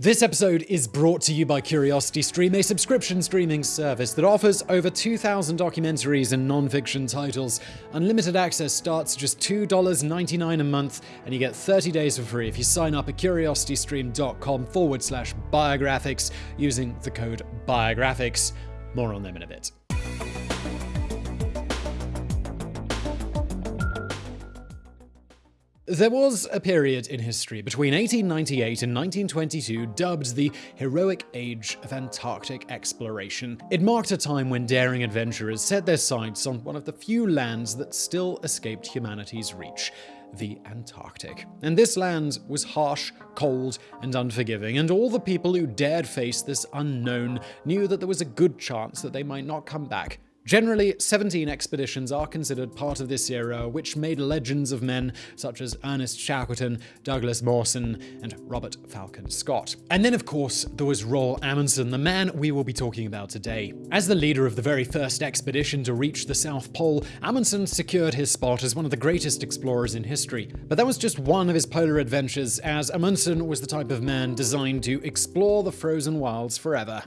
This episode is brought to you by CuriosityStream, a subscription streaming service that offers over 2,000 documentaries and non-fiction titles. Unlimited access starts just $2.99 a month, and you get 30 days for free if you sign up at curiositystream.com forward slash biographics using the code biographics. More on them in a bit. There was a period in history between 1898 and 1922 dubbed the heroic age of Antarctic exploration. It marked a time when daring adventurers set their sights on one of the few lands that still escaped humanity's reach the Antarctic. And this land was harsh, cold, and unforgiving, and all the people who dared face this unknown knew that there was a good chance that they might not come back Generally, 17 expeditions are considered part of this era, which made legends of men such as Ernest Shackleton, Douglas Mawson, and Robert Falcon Scott. And then, of course, there was Roald Amundsen, the man we will be talking about today. As the leader of the very first expedition to reach the South Pole, Amundsen secured his spot as one of the greatest explorers in history. But that was just one of his polar adventures, as Amundsen was the type of man designed to explore the frozen wilds forever.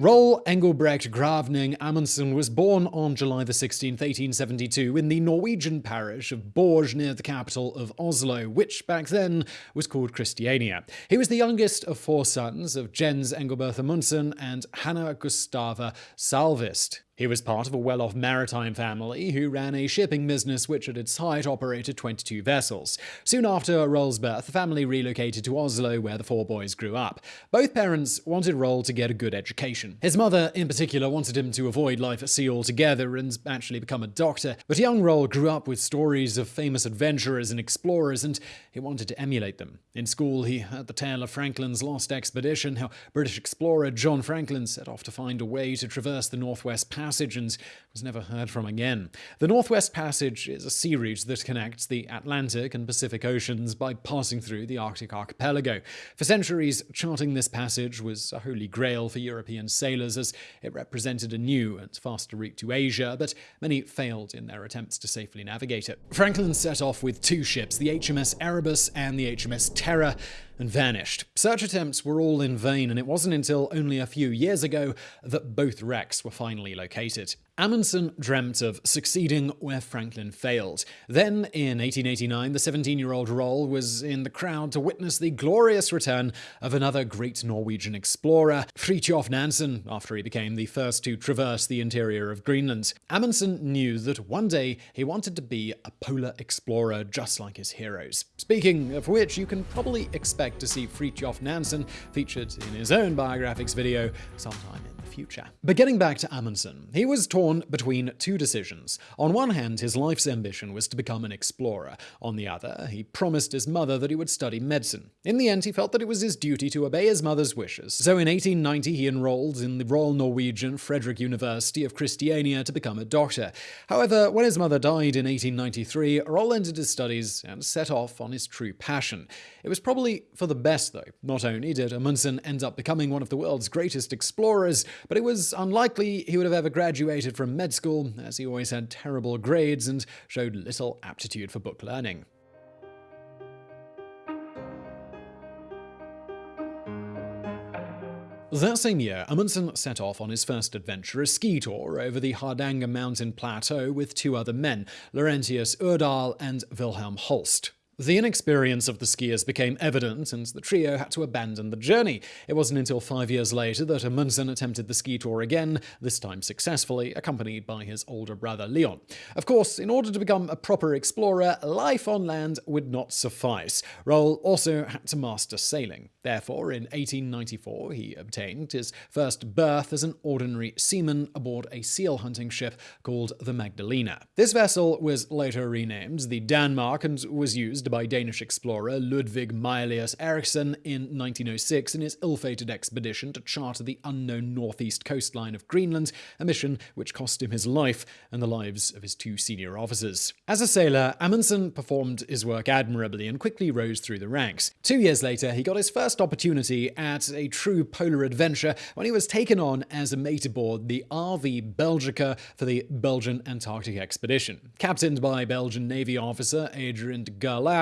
Roald Engelbregt Gravning Amundsen was born on July 16, 1872, in the Norwegian parish of Borge near the capital of Oslo, which back then was called Christiania. He was the youngest of four sons of Jens Engelbert Amundsen and Hanna Gustava Sahlqvist. He was part of a well-off maritime family who ran a shipping business which at its height operated 22 vessels. Soon after Roald's birth, the family relocated to Oslo where the four boys grew up. Both parents wanted Roald to get a good education. His mother, in particular, wanted him to avoid life at sea altogether and actually become a doctor, but young Roald grew up with stories of famous adventurers and explorers and he wanted to emulate them. In school, he heard the tale of Franklin's lost expedition, how British explorer John Franklin set off to find a way to traverse the Northwest Passage and was never heard from again. The Northwest Passage is a sea route that connects the Atlantic and Pacific Oceans by passing through the Arctic archipelago. For centuries, charting this passage was a holy grail for European sailors as it represented a new and faster route to Asia, but many failed in their attempts to safely navigate it. Franklin set off with two ships, the HMS Erebus and the HMS Terror, and vanished. Search attempts were all in vain, and it wasn't until only a few years ago that both wrecks were finally located. Amundsen dreamt of succeeding where Franklin failed. Then, in 1889, the 17-year-old Roald was in the crowd to witness the glorious return of another great Norwegian explorer, Fridtjof Nansen, after he became the first to traverse the interior of Greenland. Amundsen knew that one day he wanted to be a polar explorer just like his heroes. Speaking of which, you can probably expect to see Fridtjof Nansen featured in his own biographics video sometime in future. But getting back to Amundsen, he was torn between two decisions. On one hand, his life's ambition was to become an explorer. On the other, he promised his mother that he would study medicine. In the end, he felt that it was his duty to obey his mother's wishes. So in 1890, he enrolled in the Royal Norwegian Frederick University of Christiania to become a doctor. However, when his mother died in 1893, Roald ended his studies and set off on his true passion. It was probably for the best, though. Not only did Amundsen end up becoming one of the world's greatest explorers, but it was unlikely he would have ever graduated from med school, as he always had terrible grades and showed little aptitude for book learning. That same year, Amundsen set off on his first adventure, a ski tour over the Hardanger mountain plateau with two other men, Laurentius Urdahl and Wilhelm Holst. The inexperience of the skiers became evident, and the trio had to abandon the journey. It wasn't until five years later that Amundsen attempted the ski tour again, this time successfully, accompanied by his older brother Leon. Of course, in order to become a proper explorer, life on land would not suffice. Roald also had to master sailing. Therefore, in 1894, he obtained his first berth as an ordinary seaman aboard a seal hunting ship called the Magdalena. This vessel was later renamed the Danmark and was used used by Danish explorer Ludvig Mylius Erichsen in 1906 in his ill-fated expedition to chart the unknown northeast coastline of Greenland, a mission which cost him his life and the lives of his two senior officers. As a sailor, Amundsen performed his work admirably and quickly rose through the ranks. Two years later, he got his first opportunity at a true polar adventure when he was taken on as a mate aboard the RV Belgica for the Belgian Antarctic expedition. Captained by Belgian Navy officer Adrien de Gerlache,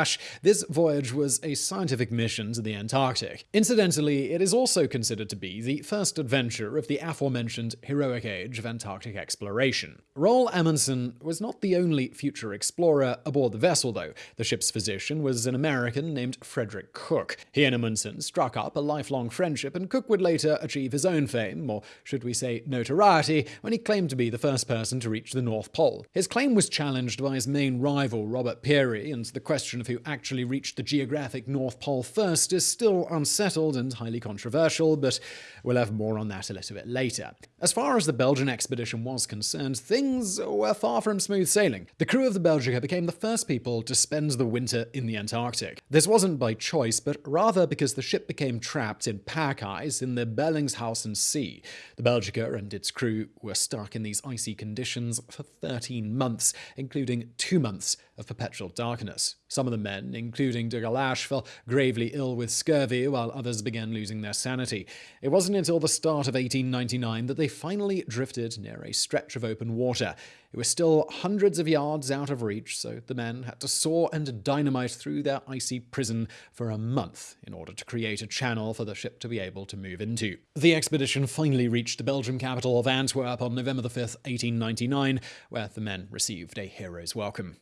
this voyage was a scientific mission to the Antarctic. Incidentally, it is also considered to be the first adventure of the aforementioned heroic age of Antarctic exploration. Roald Amundsen was not the only future explorer aboard the vessel, though. The ship's physician was an American named Frederick Cook. He and Amundsen struck up a lifelong friendship, and Cook would later achieve his own fame, or should we say notoriety, when he claimed to be the first person to reach the North Pole. His claim was challenged by his main rival, Robert Peary, and the question of who actually reached the geographic North Pole first is still unsettled and highly controversial, but we'll have more on that a little bit later. As far as the Belgian expedition was concerned, things were far from smooth sailing. The crew of the Belgica became the first people to spend the winter in the Antarctic. This wasn't by choice, but rather because the ship became trapped in pack ice in the Bellingshausen Sea. The Belgica and its crew were stuck in these icy conditions for 13 months, including two months of perpetual darkness. Some of the men, including de Gerlache, fell gravely ill with scurvy, while others began losing their sanity. It wasn't until the start of 1899 that they finally drifted near a stretch of open water. It was still hundreds of yards out of reach, so the men had to saw and dynamite through their icy prison for a month in order to create a channel for the ship to be able to move into. The expedition finally reached the Belgian capital of Antwerp on November 5, 1899, where the men received a hero's welcome.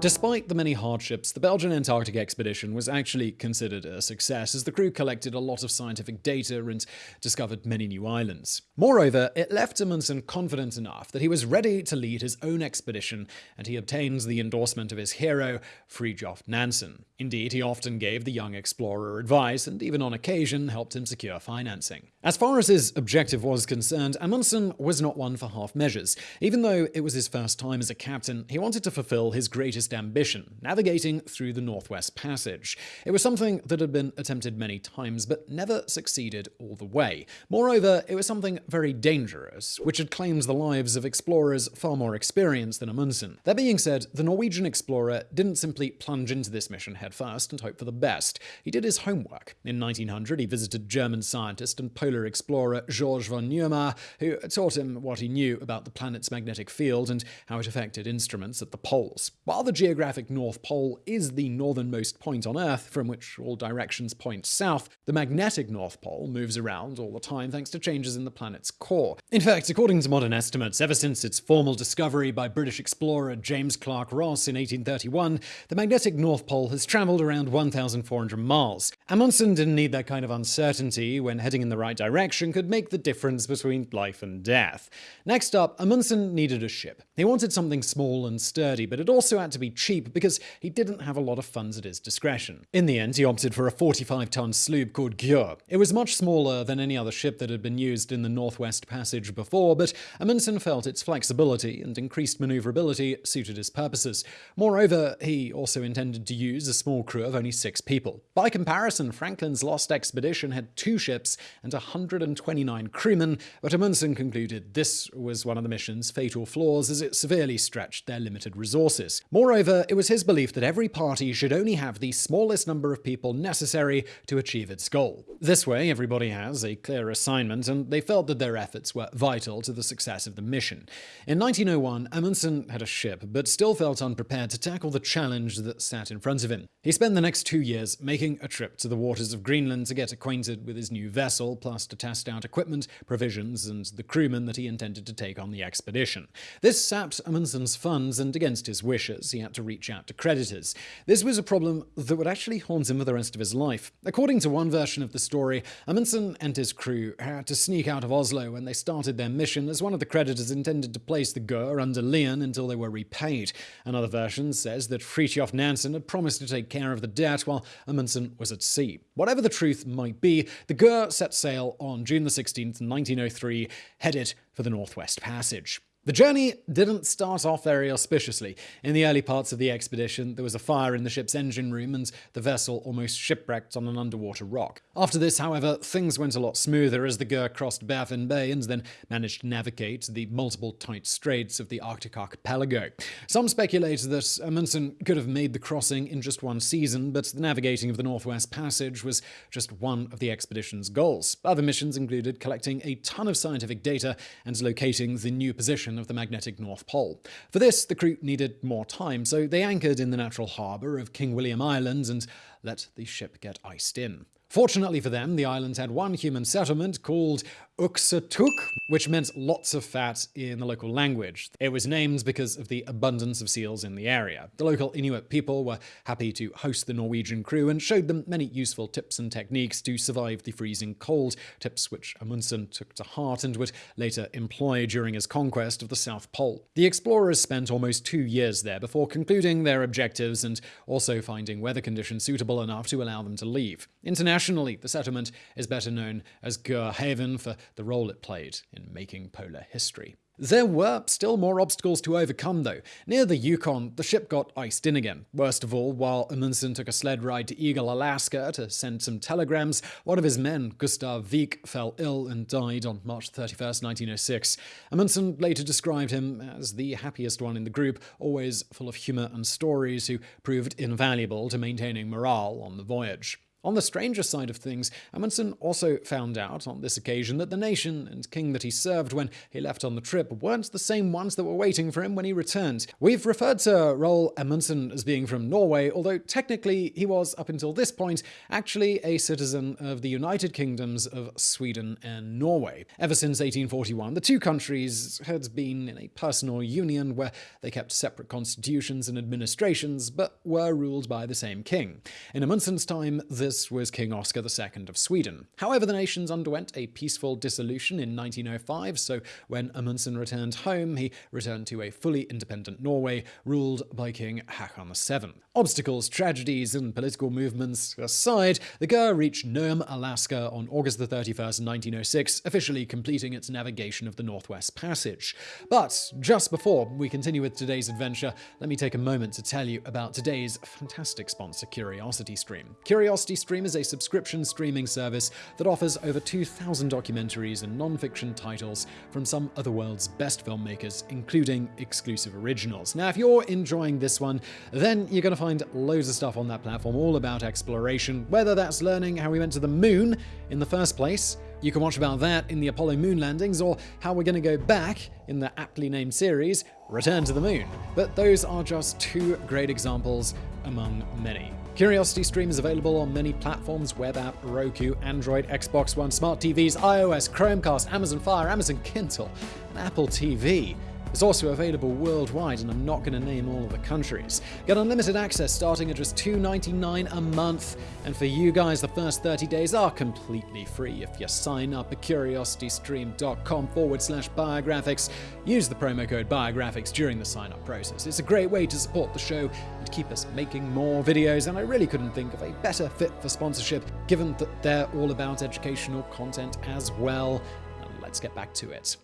Despite the many hardships, the Belgian Antarctic expedition was actually considered a success as the crew collected a lot of scientific data and discovered many new islands. Moreover, it left Amundsen confident enough that he was ready to lead his own expedition, and he obtained the endorsement of his hero, Fridtjof Nansen. Indeed, he often gave the young explorer advice and even on occasion helped him secure financing. As far as his objective was concerned, Amundsen was not one for half measures. Even though it was his first time as a captain, he wanted to fulfill his greatest ambition, navigating through the Northwest Passage. It was something that had been attempted many times, but never succeeded all the way. Moreover, it was something very dangerous, which had claimed the lives of explorers far more experienced than Amundsen. That being said, the Norwegian explorer didn't simply plunge into this mission headfirst and hope for the best. He did his homework. In 1900, he visited German scientist and polar explorer George von Neumayer, who taught him what he knew about the planet's magnetic field and how it affected instruments at the poles. While the geographic North Pole is the northernmost point on Earth from which all directions point south, the magnetic North Pole moves around all the time thanks to changes in the planet's core. In fact, according to modern estimates, ever since its formal discovery by British explorer James Clark Ross in 1831, the magnetic North Pole has travelled around 1,400 miles. Amundsen didn't need that kind of uncertainty when heading in the right direction could make the difference between life and death. Next up, Amundsen needed a ship. He wanted something small and sturdy, but it also had to be cheap because he didn't have a lot of funds at his discretion. In the end, he opted for a 45-ton sloop called Gjøa. It was much smaller than any other ship that had been used in the Northwest Passage before, but Amundsen felt its flexibility and increased maneuverability suited his purposes. Moreover, he also intended to use a small crew of only six people. By comparison, Franklin's Lost Expedition had two ships and 129 crewmen, but Amundsen concluded this was one of the mission's fatal flaws as it severely stretched their limited resources. Moreover, it was his belief that every party should only have the smallest number of people necessary to achieve its goal. This way, everybody has a clear assignment, and they felt that their efforts were vital to the success of the mission. In 1901, Amundsen had a ship, but still felt unprepared to tackle the challenge that sat in front of him. He spent the next two years making a trip to the waters of Greenland to get acquainted with his new vessel, plus to test out equipment, provisions, and the crewmen that he intended to take on the expedition. This sapped Amundsen's funds, and against his wishes, he had to reach out to creditors. This was a problem that would actually haunt him for the rest of his life. According to one version of the story, Amundsen and his crew had to sneak out of Oslo when they started their mission as one of the creditors intended to place the Gjøa under Lien until they were repaid. Another version says that Fridtjof Nansen had promised to take care of the debt while Amundsen was at sea. Whatever the truth might be, the Gjøa set sail on June 16, 1903, headed for the Northwest Passage. The journey didn't start off very auspiciously. In the early parts of the expedition, there was a fire in the ship's engine room and the vessel almost shipwrecked on an underwater rock. After this, however, things went a lot smoother as the Gjøa crossed Baffin Bay and then managed to navigate the multiple tight straits of the Arctic archipelago. Some speculate that Amundsen could have made the crossing in just one season, but the navigating of the Northwest Passage was just one of the expedition's goals. Other missions included collecting a ton of scientific data and locating the new position of the magnetic North Pole. For this, the crew needed more time, so they anchored in the natural harbour of King William Island and let the ship get iced in. Fortunately for them, the islands had one human settlement called Uqsuqtuuq, which meant lots of fat in the local language. It was named because of the abundance of seals in the area. The local Inuit people were happy to host the Norwegian crew and showed them many useful tips and techniques to survive the freezing cold, tips which Amundsen took to heart and would later employ during his conquest of the South Pole. The explorers spent almost two years there before concluding their objectives and also finding weather conditions suitable enough to allow them to leave. International Internationally, the settlement is better known as Gjoa Haven for the role it played in making polar history. There were still more obstacles to overcome, though. Near the Yukon, the ship got iced in again. Worst of all, while Amundsen took a sled ride to Eagle, Alaska to send some telegrams, one of his men, Gustav Wiik, fell ill and died on March 31, 1906. Amundsen later described him as the happiest one in the group, always full of humor and stories, who proved invaluable to maintaining morale on the voyage. On the stranger side of things, Amundsen also found out on this occasion that the nation and king that he served when he left on the trip weren't the same ones that were waiting for him when he returned. We've referred to Roald Amundsen as being from Norway, although technically he was, up until this point, actually a citizen of the United Kingdoms of Sweden and Norway. Ever since 1841, the two countries had been in a personal union where they kept separate constitutions and administrations, but were ruled by the same king. In Amundsen's time, the this was King Oscar II of Sweden. However, the nations underwent a peaceful dissolution in 1905, so when Amundsen returned home, he returned to a fully independent Norway, ruled by King Haakon VII. Obstacles, tragedies, and political movements aside, the Gjøa reached Nome, Alaska on August 31, 1906, officially completing its navigation of the Northwest Passage. But just before we continue with today's adventure, let me take a moment to tell you about today's fantastic sponsor, CuriosityStream. Curiosity Stream is a subscription streaming service that offers over 2,000 documentaries and non-fiction titles from some of the world's best filmmakers, including exclusive originals. Now, if you're enjoying this one, then you're going to find loads of stuff on that platform all about exploration, whether that's learning how we went to the moon in the first place, you can watch about that in the Apollo moon landings, or how we're going to go back in the aptly named series, Return to the Moon. But those are just two great examples among many. Curiosity Stream is available on many platforms web app, Roku, Android, Xbox One, smart TVs, iOS, Chromecast, Amazon Fire, Amazon Kindle, and Apple TV. It's also available worldwide, and I'm not going to name all of the countries. Get unlimited access starting at just $2.99 a month, and for you guys, the first 30 days are completely free if you sign up at curiositystream.com forward slash biographics. Use the promo code biographics during the sign up process. It's a great way to support the show and keep us making more videos, and I really couldn't think of a better fit for sponsorship given that they're all about educational content as well. Now let's get back to it.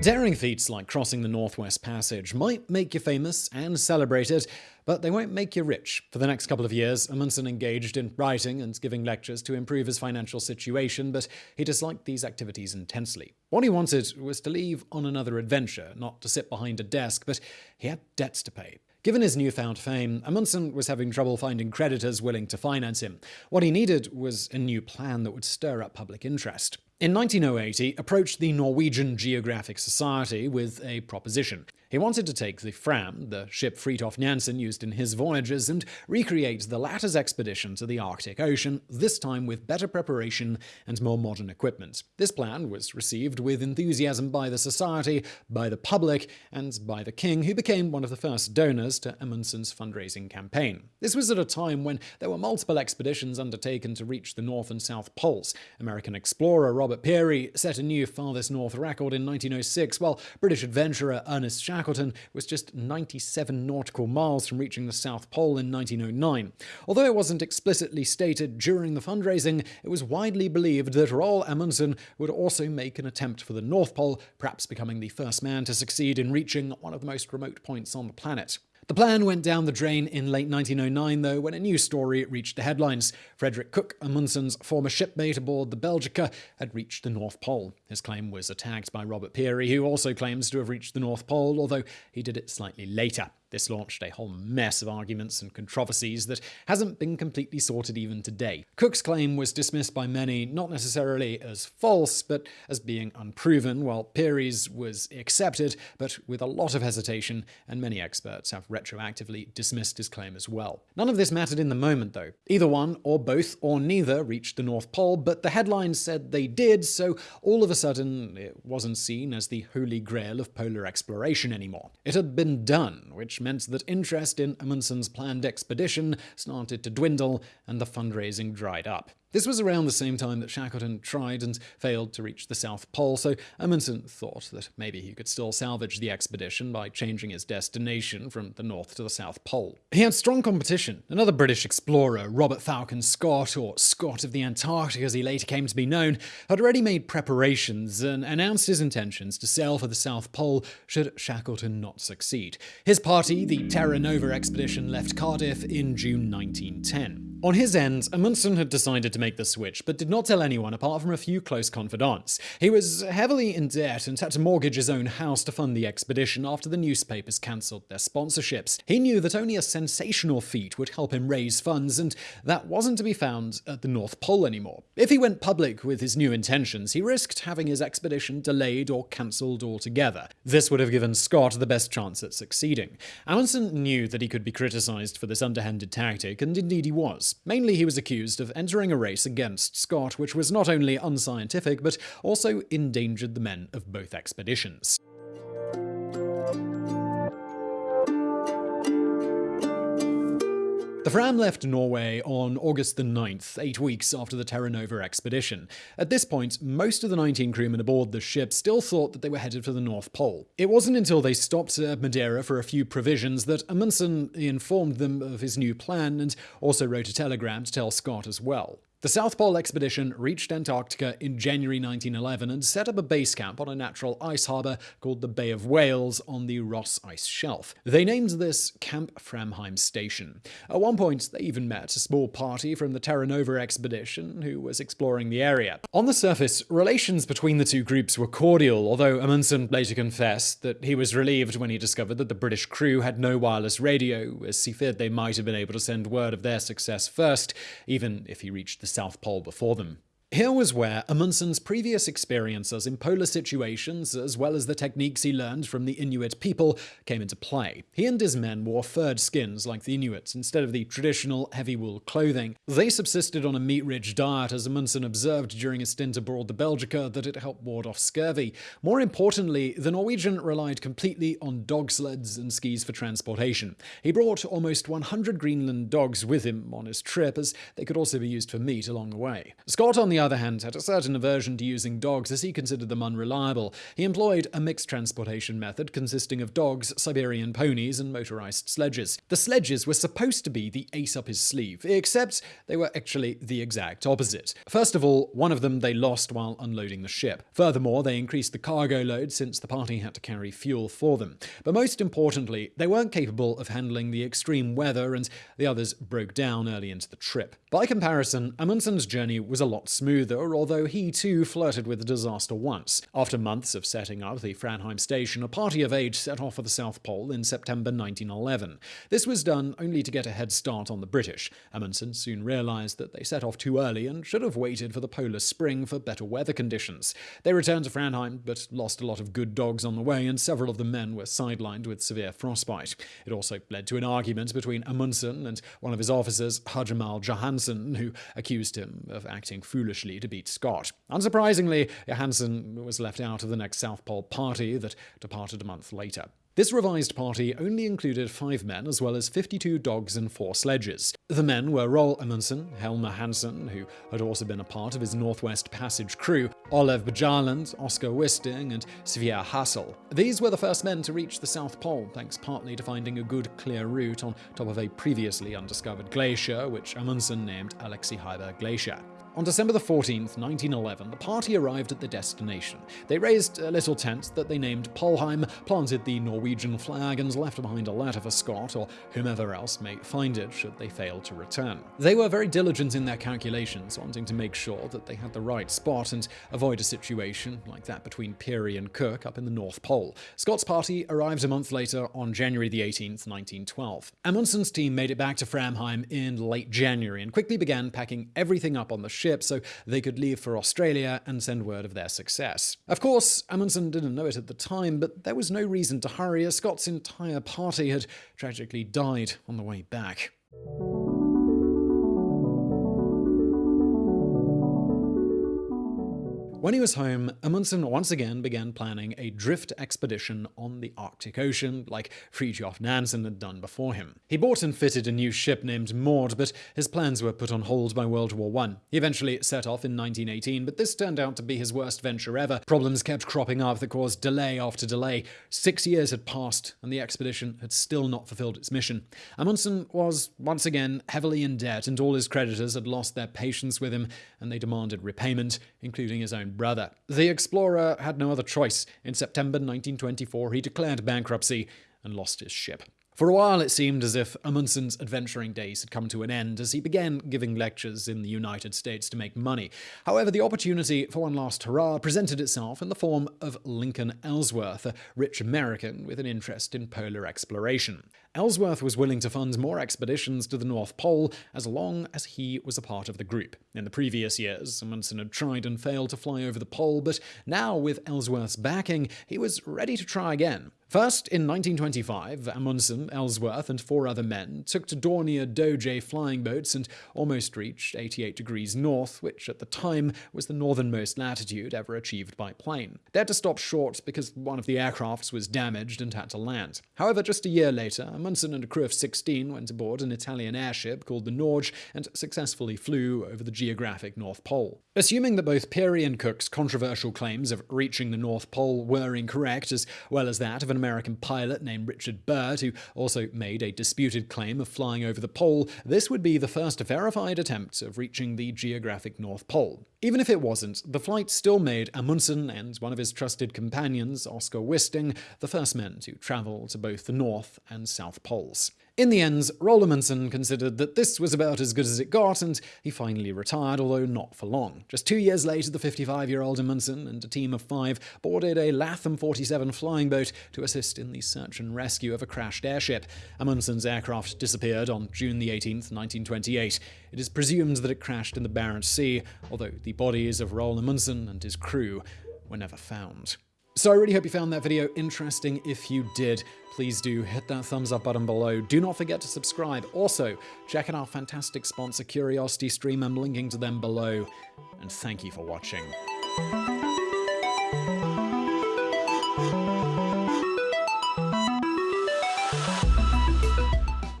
Daring feats like crossing the Northwest Passage might make you famous and celebrated, but they won't make you rich. For the next couple of years, Amundsen engaged in writing and giving lectures to improve his financial situation, but he disliked these activities intensely. What he wanted was to leave on another adventure, not to sit behind a desk, but he had debts to pay. Given his newfound fame, Amundsen was having trouble finding creditors willing to finance him. What he needed was a new plan that would stir up public interest. In 1908, he approached the Norwegian Geographic Society with a proposition. He wanted to take the Fram, the ship Fridtjof Nansen used in his voyages, and recreate the latter's expedition to the Arctic Ocean, this time with better preparation and more modern equipment. This plan was received with enthusiasm by the Society, by the public, and by the King, who became one of the first donors to Amundsen's fundraising campaign. This was at a time when there were multiple expeditions undertaken to reach the North and South Poles. American explorer Robert Peary set a new farthest north record in 1906, while British adventurer Ernest Shackleton was just 97 nautical miles from reaching the South Pole in 1909. Although it wasn't explicitly stated during the fundraising, it was widely believed that Roald Amundsen would also make an attempt for the North Pole, perhaps becoming the first man to succeed in reaching one of the most remote points on the planet. The plan went down the drain in late 1909, though, when a new story reached the headlines. Frederick Cook, Amundsen's former shipmate aboard the Belgica, had reached the North Pole. His claim was attacked by Robert Peary, who also claims to have reached the North Pole, although he did it slightly later. This launched a whole mess of arguments and controversies that hasn't been completely sorted even today. Cook's claim was dismissed by many not necessarily as false, but as being unproven, while Peary's was accepted, but with a lot of hesitation, and many experts have retroactively dismissed his claim as well. None of this mattered in the moment, though. Either one, or both, or neither reached the North Pole, but the headlines said they did, so all of a sudden it wasn't seen as the holy grail of polar exploration anymore. It had been done, which meant that interest in Amundsen's planned expedition started to dwindle and the fundraising dried up. This was around the same time that Shackleton tried and failed to reach the South Pole, so Amundsen thought that maybe he could still salvage the expedition by changing his destination from the North to the South Pole. He had strong competition. Another British explorer, Robert Falcon Scott, or Scott of the Antarctic as he later came to be known, had already made preparations and announced his intentions to sail for the South Pole should Shackleton not succeed. His party, the Terra Nova expedition, left Cardiff in June 1910. On his end, Amundsen had decided to make the switch, but did not tell anyone apart from a few close confidants. He was heavily in debt and had to mortgage his own house to fund the expedition after the newspapers cancelled their sponsorships. He knew that only a sensational feat would help him raise funds, and that wasn't to be found at the North Pole anymore. If he went public with his new intentions, he risked having his expedition delayed or cancelled altogether. This would have given Scott the best chance at succeeding. Amundsen knew that he could be criticised for this underhanded tactic, and indeed he was. Mainly, he was accused of entering a race against Scott, which was not only unscientific, but also endangered the men of both expeditions. The Fram left Norway on August the 9th, eight weeks after the Terra Nova expedition. At this point, most of the 19 crewmen aboard the ship still thought that they were headed for the North Pole. It wasn't until they stopped at Madeira for a few provisions that Amundsen informed them of his new plan and also wrote a telegram to tell Scott as well. The South Pole expedition reached Antarctica in January 1911 and set up a base camp on a natural ice harbour called the Bay of Whales on the Ross Ice Shelf. They named this Camp Framheim Station. At one point, they even met a small party from the Terra Nova expedition who was exploring the area. On the surface, relations between the two groups were cordial, although Amundsen later confessed that he was relieved when he discovered that the British crew had no wireless radio, as he feared they might have been able to send word of their success first, even if he reached the South Pole before them. Here was where Amundsen's previous experiences in polar situations, as well as the techniques he learned from the Inuit people, came into play. He and his men wore furred skins like the Inuits instead of the traditional heavy wool clothing. They subsisted on a meat-rich diet, as Amundsen observed during a stint aboard the Belgica that it helped ward off scurvy. More importantly, the Norwegian relied completely on dog sleds and skis for transportation. He brought almost 100 Greenland dogs with him on his trip, as they could also be used for meat along the way. Scott, on the the other hand, had a certain aversion to using dogs as he considered them unreliable. He employed a mixed transportation method consisting of dogs, Siberian ponies, and motorized sledges. The sledges were supposed to be the ace up his sleeve, except they were actually the exact opposite. First of all, one of them they lost while unloading the ship. Furthermore, they increased the cargo load since the party had to carry fuel for them. But most importantly, they weren't capable of handling the extreme weather, and the others broke down early into the trip. By comparison, Amundsen's journey was a lot smoother smoother, although he too flirted with disaster once. After months of setting up the Framheim station, a party of eight set off for the South Pole in September 1911. This was done only to get a head start on the British. Amundsen soon realized that they set off too early and should have waited for the polar spring for better weather conditions. They returned to Framheim, but lost a lot of good dogs on the way, and several of the men were sidelined with severe frostbite. It also led to an argument between Amundsen and one of his officers, Hjalmar Johansen, who accused him of acting foolishly to beat Scott. Unsurprisingly, Johansen was left out of the next South Pole party that departed a month later. This revised party only included five men as well as 52 dogs and four sledges. The men were Roald Amundsen, Helmer Hanssen, who had also been a part of his Northwest Passage crew, Olav Bjaaland, Oscar Wisting, and Sverre Hassel. These were the first men to reach the South Pole, thanks partly to finding a good clear route on top of a previously undiscovered glacier, which Amundsen named Axel Heiberg Glacier. On December the 14th, 1911, the party arrived at the destination. They raised a little tent that they named Polheim, planted the Norwegian flag, and left behind a letter for Scott or whomever else may find it should they fail to return. They were very diligent in their calculations, wanting to make sure that they had the right spot and avoid a situation like that between Peary and Cook up in the North Pole. Scott's party arrived a month later on January the 18th, 1912. Amundsen's team made it back to Framheim in late January and quickly began packing everything up on the ship ship so they could leave for Australia and send word of their success. Of course, Amundsen didn't know it at the time, but there was no reason to hurry as Scott's entire party had tragically died on the way back. When he was home, Amundsen once again began planning a drift expedition on the Arctic Ocean, like Fridtjof Nansen had done before him. He bought and fitted a new ship named Maud, but his plans were put on hold by World War I. He eventually set off in 1918, but this turned out to be his worst venture ever. Problems kept cropping up that caused delay after delay. Six years had passed, and the expedition had still not fulfilled its mission. Amundsen was once again heavily in debt, and all his creditors had lost their patience with him, and they demanded repayment, including his own brother. The explorer had no other choice. In September 1924, he declared bankruptcy and lost his ship. For a while, it seemed as if Amundsen's adventuring days had come to an end as he began giving lectures in the United States to make money. However, the opportunity for one last hurrah presented itself in the form of Lincoln Ellsworth, a rich American with an interest in polar exploration. Ellsworth was willing to fund more expeditions to the North Pole as long as he was a part of the group. In the previous years, Amundsen had tried and failed to fly over the pole, but now, with Ellsworth's backing, he was ready to try again. First, in 1925, Amundsen, Ellsworth, and four other men took to Dornier Doge flying boats and almost reached 88 degrees north, which at the time was the northernmost latitude ever achieved by plane. They had to stop short because one of the aircrafts was damaged and had to land. However, just a year later, Amundsen and a crew of 16 went aboard an Italian airship called the Norge and successfully flew over the geographic North Pole. Assuming that both Peary and Cook's controversial claims of reaching the North Pole were incorrect, as well as that of an American pilot named Richard Byrd, who also made a disputed claim of flying over the pole, this would be the first verified attempt of reaching the geographic North Pole. Even if it wasn't, the flight still made Amundsen and one of his trusted companions, Oscar Wisting, the first men to travel to both the North and South Poles. In the end, Roald Amundsen considered that this was about as good as it got, and he finally retired, although not for long. Just two years later, the 55-year-old Amundsen and a team of five boarded a Latham 47 flying boat to assist in the search and rescue of a crashed airship. Amundsen's aircraft disappeared on June 18, 1928. It is presumed that it crashed in the Barents Sea, although the bodies of Roald Amundsen and his crew were never found. So I really hope you found that video interesting. If you did, please do hit that thumbs up button below. Do not forget to subscribe. Also, check out our fantastic sponsor, Curiosity Stream. I'm linking to them below. And thank you for watching.